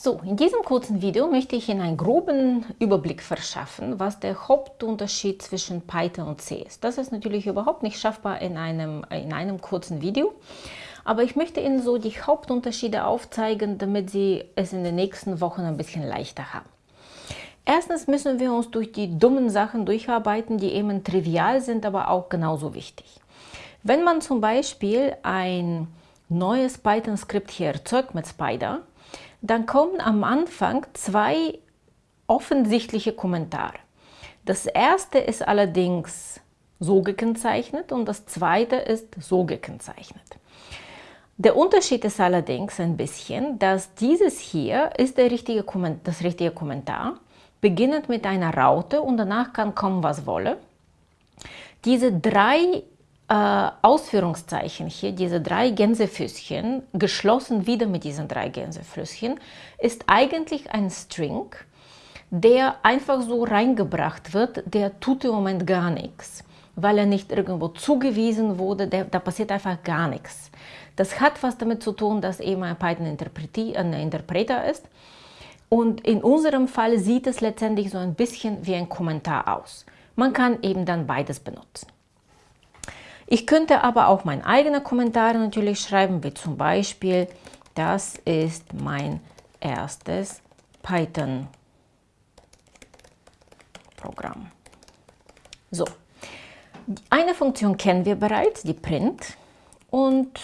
So, in diesem kurzen Video möchte ich Ihnen einen groben Überblick verschaffen, was der Hauptunterschied zwischen Python und C ist. Das ist natürlich überhaupt nicht schaffbar in einem, in einem kurzen Video, aber ich möchte Ihnen so die Hauptunterschiede aufzeigen, damit Sie es in den nächsten Wochen ein bisschen leichter haben. Erstens müssen wir uns durch die dummen Sachen durcharbeiten, die eben trivial sind, aber auch genauso wichtig. Wenn man zum Beispiel ein neues Python-Skript hier erzeugt mit Spider, dann kommen am Anfang zwei offensichtliche Kommentare. Das erste ist allerdings so gekennzeichnet und das zweite ist so gekennzeichnet. Der Unterschied ist allerdings ein bisschen, dass dieses hier ist der richtige das richtige Kommentar, beginnend mit einer Raute und danach kann kommen, was wolle. Diese drei äh, Ausführungszeichen hier, diese drei Gänsefüßchen, geschlossen wieder mit diesen drei Gänsefüßchen, ist eigentlich ein String, der einfach so reingebracht wird, der tut im Moment gar nichts, weil er nicht irgendwo zugewiesen wurde, der, da passiert einfach gar nichts. Das hat was damit zu tun, dass eben ein Python ein Interpreter ist. Und in unserem Fall sieht es letztendlich so ein bisschen wie ein Kommentar aus. Man kann eben dann beides benutzen. Ich könnte aber auch meine eigenen Kommentare natürlich schreiben, wie zum Beispiel, das ist mein erstes Python-Programm. So, eine Funktion kennen wir bereits, die Print. Und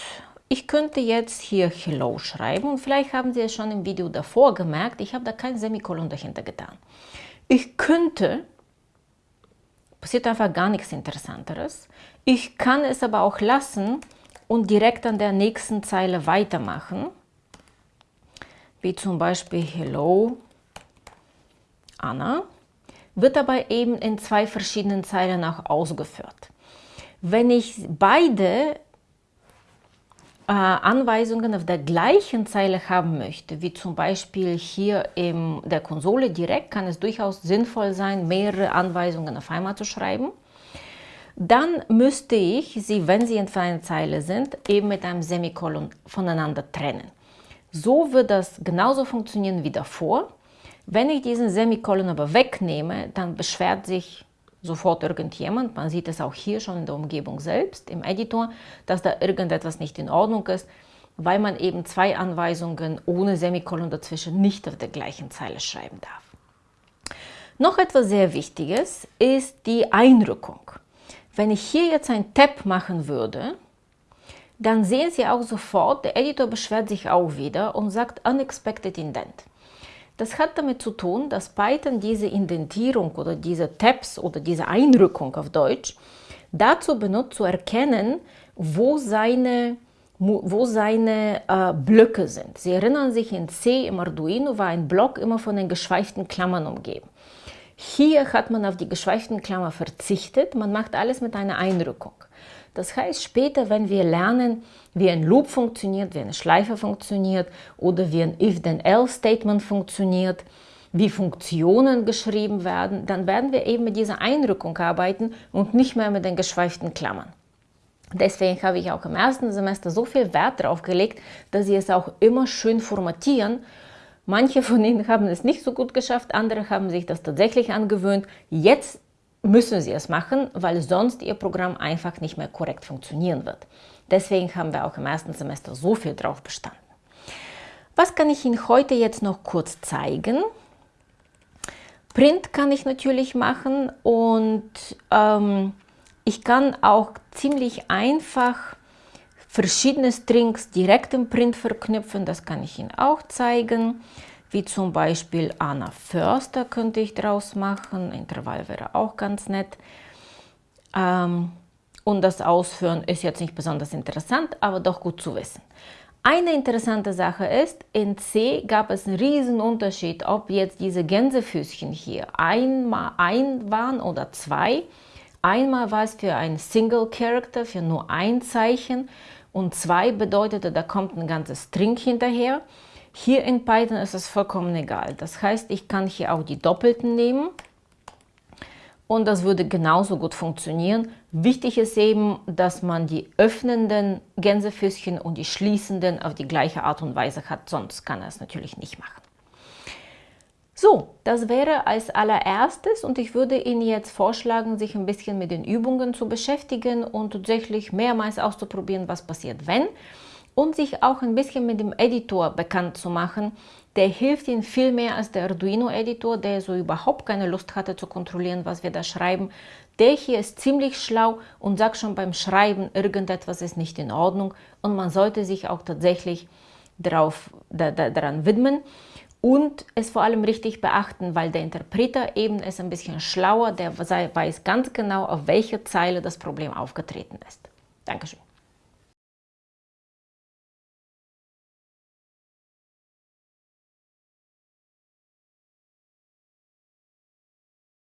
ich könnte jetzt hier Hello schreiben und vielleicht haben Sie es schon im Video davor gemerkt, ich habe da kein Semikolon dahinter getan. Ich könnte passiert einfach gar nichts Interessanteres. Ich kann es aber auch lassen und direkt an der nächsten Zeile weitermachen, wie zum Beispiel Hello Anna, wird aber eben in zwei verschiedenen Zeilen auch ausgeführt. Wenn ich beide Anweisungen auf der gleichen Zeile haben möchte, wie zum Beispiel hier in der Konsole direkt, kann es durchaus sinnvoll sein, mehrere Anweisungen auf einmal zu schreiben. Dann müsste ich sie, wenn sie in einer Zeile sind, eben mit einem Semikolon voneinander trennen. So wird das genauso funktionieren wie davor. Wenn ich diesen Semikolon aber wegnehme, dann beschwert sich sofort irgendjemand, man sieht es auch hier schon in der Umgebung selbst, im Editor, dass da irgendetwas nicht in Ordnung ist, weil man eben zwei Anweisungen ohne Semikolon dazwischen nicht auf der gleichen Zeile schreiben darf. Noch etwas sehr Wichtiges ist die Einrückung. Wenn ich hier jetzt ein Tab machen würde, dann sehen Sie auch sofort, der Editor beschwert sich auch wieder und sagt Unexpected Indent. Das hat damit zu tun, dass Python diese Indentierung oder diese Tabs oder diese Einrückung auf Deutsch dazu benutzt, zu erkennen, wo seine, wo seine äh, Blöcke sind. Sie erinnern sich, in C im Arduino war ein Block immer von den geschweiften Klammern umgeben. Hier hat man auf die geschweiften Klammer verzichtet, man macht alles mit einer Einrückung. Das heißt, später, wenn wir lernen, wie ein Loop funktioniert, wie eine Schleife funktioniert oder wie ein If-Then-Else-Statement funktioniert, wie Funktionen geschrieben werden, dann werden wir eben mit dieser Einrückung arbeiten und nicht mehr mit den geschweiften Klammern. Deswegen habe ich auch im ersten Semester so viel Wert darauf gelegt, dass Sie es auch immer schön formatieren. Manche von Ihnen haben es nicht so gut geschafft, andere haben sich das tatsächlich angewöhnt. Jetzt müssen Sie es machen, weil sonst Ihr Programm einfach nicht mehr korrekt funktionieren wird. Deswegen haben wir auch im ersten Semester so viel drauf bestanden. Was kann ich Ihnen heute jetzt noch kurz zeigen? Print kann ich natürlich machen und ähm, ich kann auch ziemlich einfach verschiedene Strings direkt im Print verknüpfen. Das kann ich Ihnen auch zeigen wie zum Beispiel Anna Förster könnte ich draus machen. Intervall wäre auch ganz nett. Ähm, und das Ausführen ist jetzt nicht besonders interessant, aber doch gut zu wissen. Eine interessante Sache ist, in C gab es einen riesen Unterschied, ob jetzt diese Gänsefüßchen hier einmal ein waren oder zwei. Einmal war es für ein Single Character, für nur ein Zeichen und zwei bedeutete, da kommt ein ganzes String hinterher. Hier in Python ist es vollkommen egal. Das heißt, ich kann hier auch die Doppelten nehmen und das würde genauso gut funktionieren. Wichtig ist eben, dass man die öffnenden Gänsefüßchen und die schließenden auf die gleiche Art und Weise hat, sonst kann er es natürlich nicht machen. So, das wäre als allererstes und ich würde Ihnen jetzt vorschlagen, sich ein bisschen mit den Übungen zu beschäftigen und tatsächlich mehrmals auszuprobieren, was passiert, wenn und sich auch ein bisschen mit dem Editor bekannt zu machen. Der hilft Ihnen viel mehr als der Arduino-Editor, der so überhaupt keine Lust hatte zu kontrollieren, was wir da schreiben. Der hier ist ziemlich schlau und sagt schon beim Schreiben, irgendetwas ist nicht in Ordnung und man sollte sich auch tatsächlich darauf, da, da, daran widmen und es vor allem richtig beachten, weil der Interpreter eben ist ein bisschen schlauer, der weiß ganz genau, auf welcher Zeile das Problem aufgetreten ist. Dankeschön.